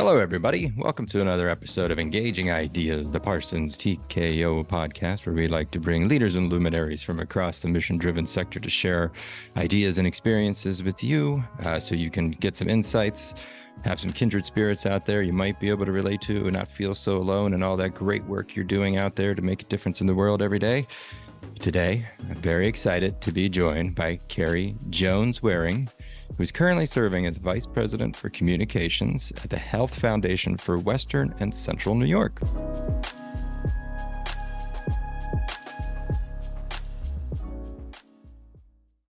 Hello, everybody. Welcome to another episode of Engaging Ideas, the Parsons TKO podcast, where we like to bring leaders and luminaries from across the mission driven sector to share ideas and experiences with you uh, so you can get some insights, have some kindred spirits out there you might be able to relate to and not feel so alone and all that great work you're doing out there to make a difference in the world every day. Today, I'm very excited to be joined by Carrie Jones Waring who's currently serving as Vice President for Communications at the Health Foundation for Western and Central New York.